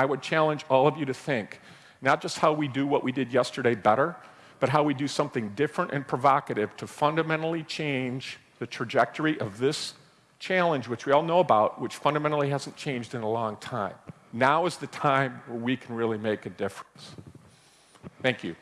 I would challenge all of you to think not just how we do what we did yesterday better, but how we do something different and provocative to fundamentally change the trajectory of this challenge, which we all know about, which fundamentally hasn't changed in a long time. Now is the time where we can really make a difference. Thank you.